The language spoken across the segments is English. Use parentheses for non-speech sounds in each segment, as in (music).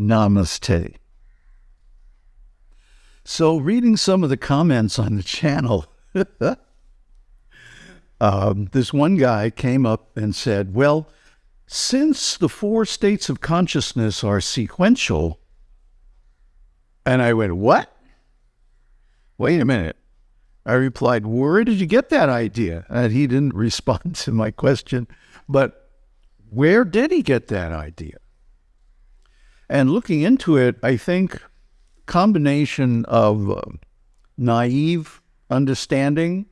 Namaste. So, reading some of the comments on the channel, (laughs) um, this one guy came up and said, Well, since the four states of consciousness are sequential, and I went, What? Wait a minute. I replied, Where did you get that idea? And he didn't (laughs) respond to my question, but where did he get that idea? And looking into it, I think combination of uh, naive understanding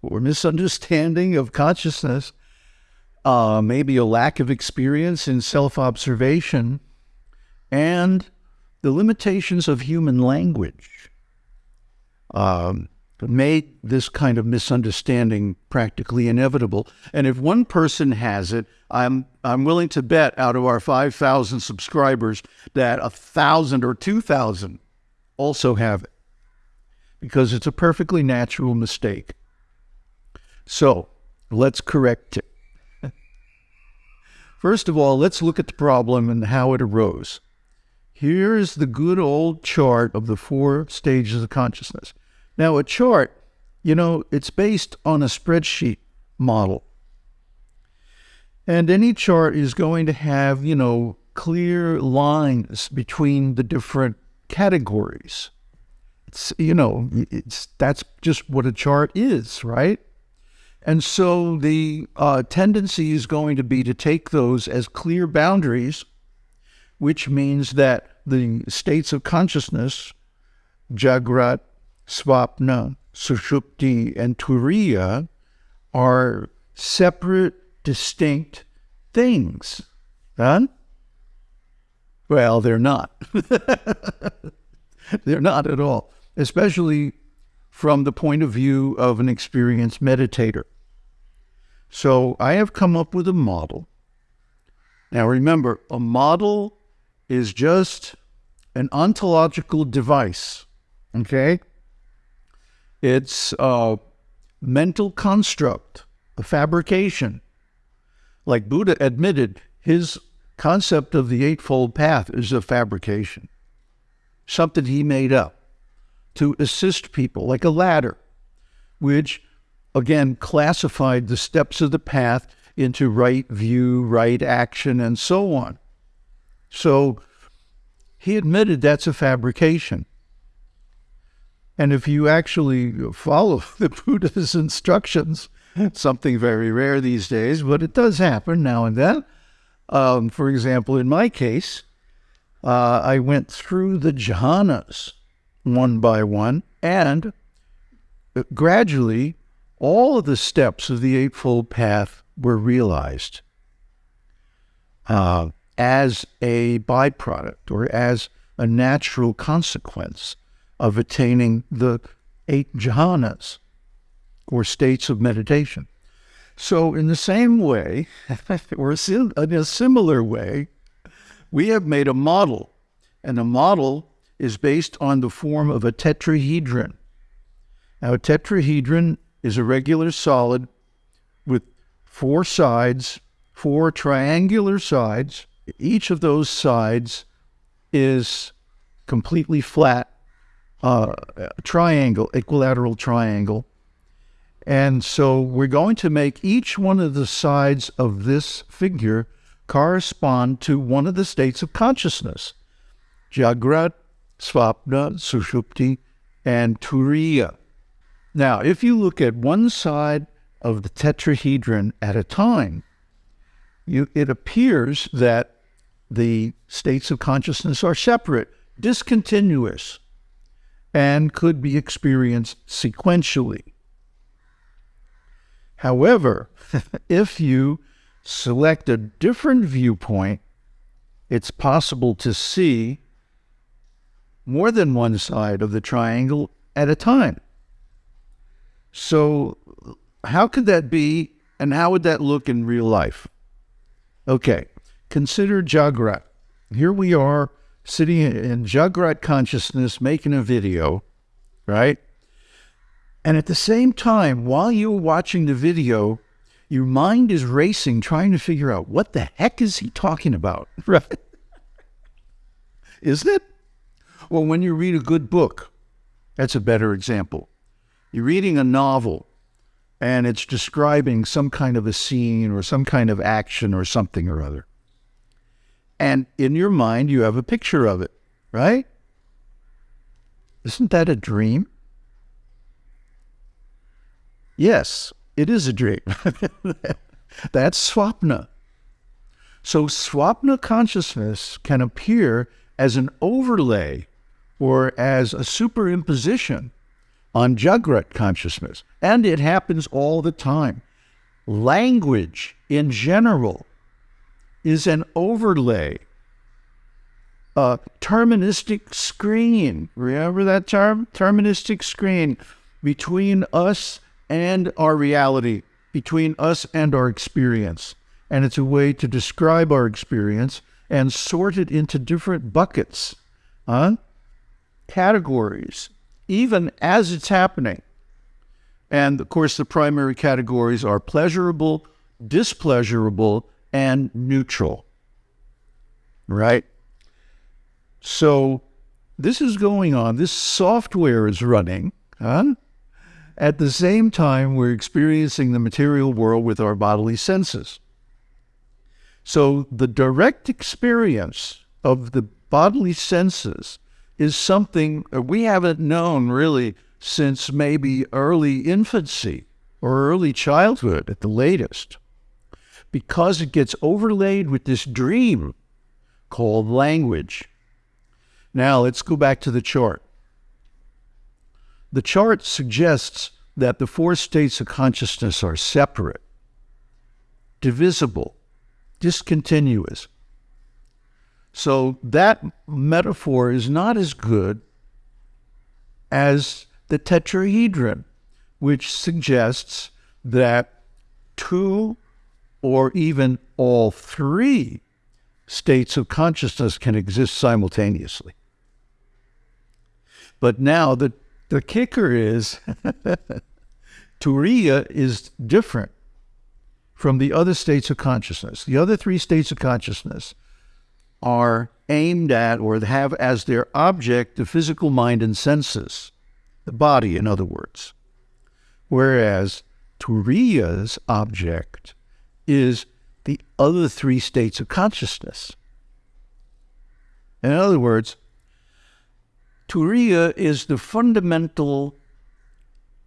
or misunderstanding of consciousness, uh, maybe a lack of experience in self observation, and the limitations of human language. Um, made this kind of misunderstanding practically inevitable. And if one person has it, I'm I'm willing to bet out of our 5,000 subscribers that a thousand or 2,000 also have it because it's a perfectly natural mistake. So let's correct it. (laughs) First of all, let's look at the problem and how it arose. Here's the good old chart of the four stages of consciousness. Now, a chart, you know, it's based on a spreadsheet model. And any chart is going to have, you know, clear lines between the different categories. It's, you know, it's that's just what a chart is, right? And so the uh, tendency is going to be to take those as clear boundaries, which means that the states of consciousness, Jagrat, Swapna, Sushupti, and Turiya, are separate distinct things. Huh? Well, they're not. (laughs) they're not at all, especially from the point of view of an experienced meditator. So I have come up with a model. Now remember, a model is just an ontological device, okay? It's a mental construct, a fabrication like Buddha admitted, his concept of the Eightfold Path is a fabrication, something he made up to assist people, like a ladder, which again classified the steps of the path into right view, right action, and so on. So he admitted that's a fabrication. And if you actually follow (laughs) the Buddha's instructions, something very rare these days, but it does happen now and then. Um, for example, in my case, uh, I went through the jhanas one by one, and gradually, all of the steps of the Eightfold Path were realized uh, as a byproduct or as a natural consequence of attaining the eight jhanas or states of meditation. So, in the same way, (laughs) or in a similar way, we have made a model, and the model is based on the form of a tetrahedron. Now, a tetrahedron is a regular solid with four sides, four triangular sides. Each of those sides is completely flat, uh, triangle, equilateral triangle. And so we're going to make each one of the sides of this figure correspond to one of the states of consciousness. Jagrat, Svapna, Sushupti, and Turiya. Now, if you look at one side of the tetrahedron at a time, you, it appears that the states of consciousness are separate, discontinuous, and could be experienced sequentially. However, (laughs) if you select a different viewpoint, it's possible to see more than one side of the triangle at a time. So, how could that be, and how would that look in real life? Okay, consider Jagrat. Here we are sitting in Jagrat consciousness making a video, right? And at the same time, while you're watching the video, your mind is racing, trying to figure out what the heck is he talking about, (laughs) right? isn't it? Well, when you read a good book, that's a better example. You're reading a novel and it's describing some kind of a scene or some kind of action or something or other. And in your mind, you have a picture of it, right? Isn't that a dream? Yes, it is a dream. (laughs) That's swapna. So, swapna consciousness can appear as an overlay or as a superimposition on Jagrat consciousness. And it happens all the time. Language in general is an overlay, a terministic screen. Remember that term? Terministic screen between us and our reality, between us and our experience. And it's a way to describe our experience and sort it into different buckets, huh? categories, even as it's happening. And of course, the primary categories are pleasurable, displeasurable, and neutral. Right? So this is going on. This software is running. Huh? At the same time, we're experiencing the material world with our bodily senses. So the direct experience of the bodily senses is something we haven't known really since maybe early infancy or early childhood at the latest, because it gets overlaid with this dream called language. Now let's go back to the chart. The chart suggests that the four states of consciousness are separate, divisible, discontinuous. So that metaphor is not as good as the tetrahedron, which suggests that two or even all three states of consciousness can exist simultaneously. But now the, the kicker is (laughs) Turiya is different from the other states of consciousness. The other three states of consciousness are aimed at or have as their object the physical mind and senses, the body, in other words. Whereas Turiya's object is the other three states of consciousness. In other words, Turiya is the fundamental,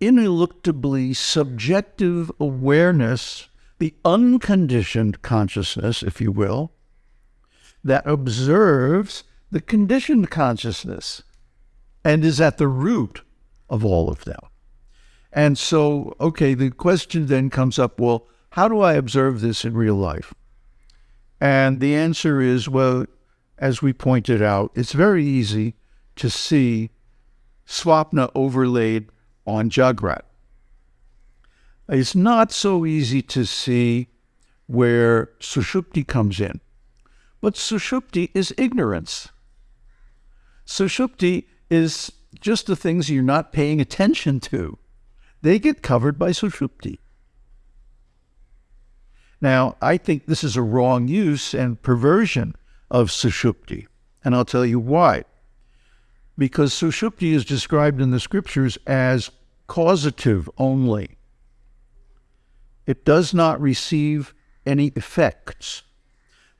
ineluctably subjective awareness the unconditioned consciousness, if you will, that observes the conditioned consciousness and is at the root of all of them. And so, okay, the question then comes up well, how do I observe this in real life? And the answer is well, as we pointed out, it's very easy to see Swapna overlaid on Jagrat. It's not so easy to see where Sushupti comes in. But Sushupti is ignorance. Sushupti is just the things you're not paying attention to. They get covered by Sushupti. Now, I think this is a wrong use and perversion of Sushupti, and I'll tell you why. Because Sushupti is described in the scriptures as causative only it does not receive any effects.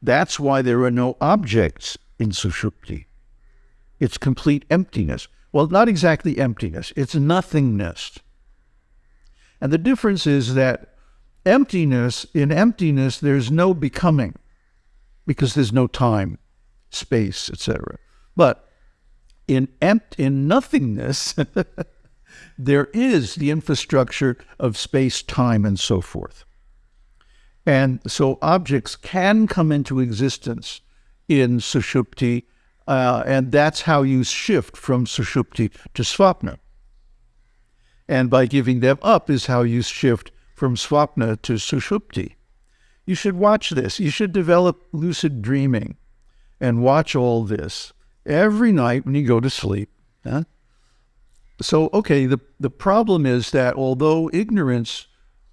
That's why there are no objects in Sushupti. It's complete emptiness. Well, not exactly emptiness, it's nothingness. And the difference is that emptiness, in emptiness, there's no becoming because there's no time, space, etc. But in empt in nothingness, (laughs) there is the infrastructure of space, time, and so forth. And so objects can come into existence in Sushupti, uh, and that's how you shift from Sushupti to svapna. And by giving them up is how you shift from Swapna to Sushupti. You should watch this. You should develop lucid dreaming and watch all this every night when you go to sleep. Huh? So, okay, the, the problem is that although ignorance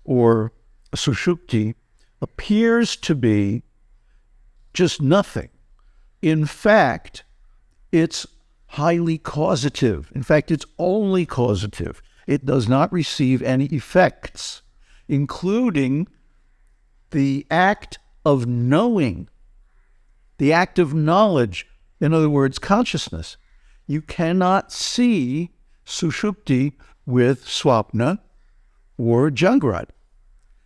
or sushupti appears to be just nothing, in fact, it's highly causative. In fact, it's only causative. It does not receive any effects, including the act of knowing, the act of knowledge, in other words, consciousness. You cannot see Sushupti with Swapna or Jagrat.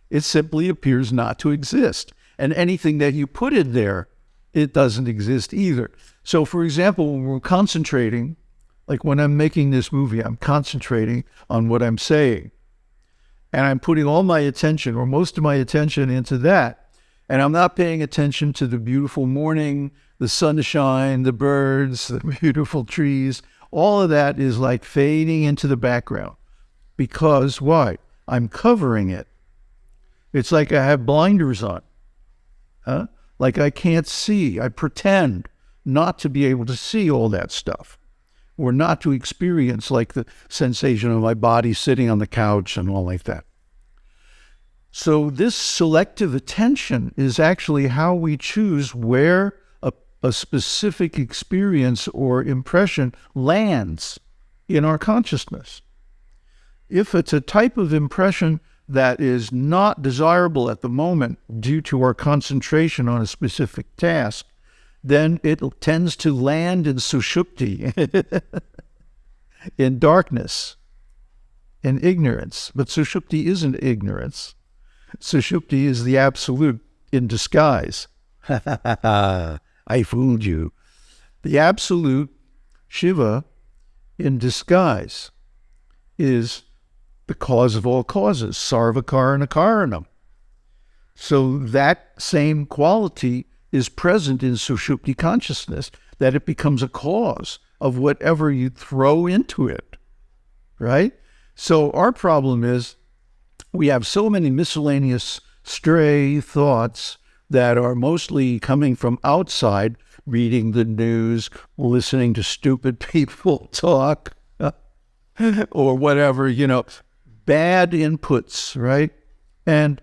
It simply appears not to exist. And anything that you put in there, it doesn't exist either. So, for example, when we're concentrating, like when I'm making this movie, I'm concentrating on what I'm saying. And I'm putting all my attention, or most of my attention, into that. And I'm not paying attention to the beautiful morning, the sunshine, the birds, the (laughs) beautiful trees. All of that is like fading into the background. Because why? I'm covering it. It's like I have blinders on. Huh? Like I can't see. I pretend not to be able to see all that stuff or not to experience like the sensation of my body sitting on the couch and all like that. So this selective attention is actually how we choose where a, a specific experience or impression lands in our consciousness. If it's a type of impression that is not desirable at the moment due to our concentration on a specific task, then it tends to land in sushupti, (laughs) in darkness, in ignorance. But sushupti isn't ignorance. Sushupti is the absolute in disguise. (laughs) I fooled you. The absolute Shiva in disguise is the cause of all causes, sarvakarana karanam. So that same quality is present in Sushupti consciousness, that it becomes a cause of whatever you throw into it, right? So our problem is we have so many miscellaneous stray thoughts that are mostly coming from outside, reading the news, listening to stupid (laughs) people talk, (laughs) or whatever, you know, bad inputs, right? And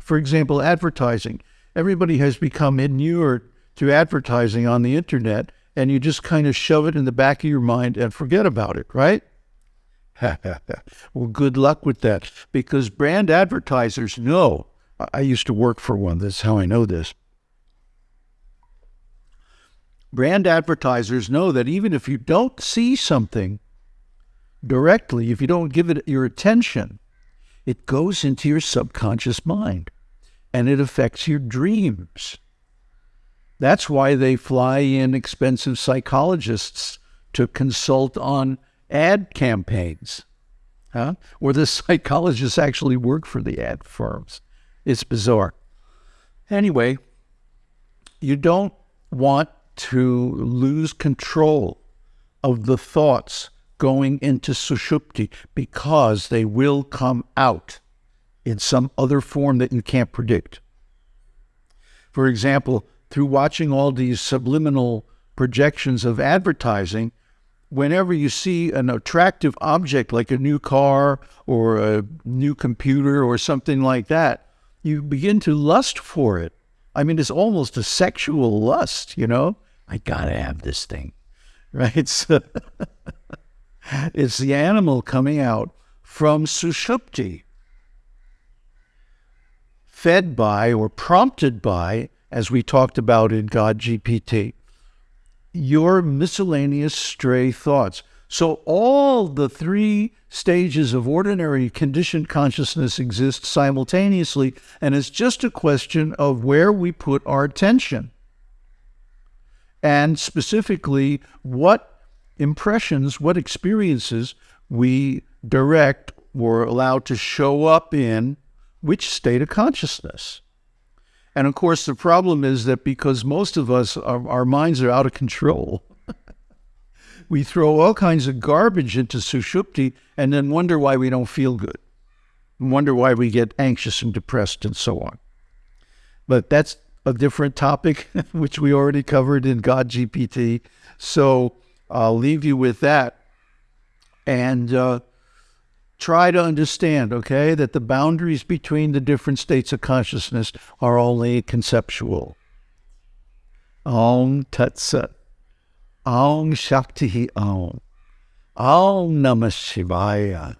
for example, advertising. Everybody has become inured to advertising on the internet, and you just kind of shove it in the back of your mind and forget about it, right? (laughs) well, good luck with that because brand advertisers know. I used to work for one. That's how I know this. Brand advertisers know that even if you don't see something, directly, if you don't give it your attention, it goes into your subconscious mind and it affects your dreams. That's why they fly in expensive psychologists to consult on ad campaigns, huh? where the (laughs) psychologists actually work for the ad firms. It's bizarre. Anyway, you don't want to lose control of the thoughts going into sushupti because they will come out in some other form that you can't predict. For example, through watching all these subliminal projections of advertising, whenever you see an attractive object like a new car or a new computer or something like that, you begin to lust for it. I mean, it's almost a sexual lust, you know? I gotta have this thing, (laughs) right? So (laughs) It's the animal coming out from sushupti, fed by or prompted by, as we talked about in God GPT, your miscellaneous stray thoughts. So all the three stages of ordinary conditioned consciousness exist simultaneously, and it's just a question of where we put our attention. And specifically, what impressions, what experiences we direct or allowed to show up in which state of consciousness. And of course, the problem is that because most of us, our, our minds are out of control, (laughs) we throw all kinds of garbage into sushupti and then wonder why we don't feel good, wonder why we get anxious and depressed and so on. But that's a different topic, (laughs) which we already covered in God GPT. So I'll leave you with that and uh, try to understand, okay, that the boundaries between the different states of consciousness are only conceptual. Om Tat Sat. Om Shakti Om. Om Namah Shivaya.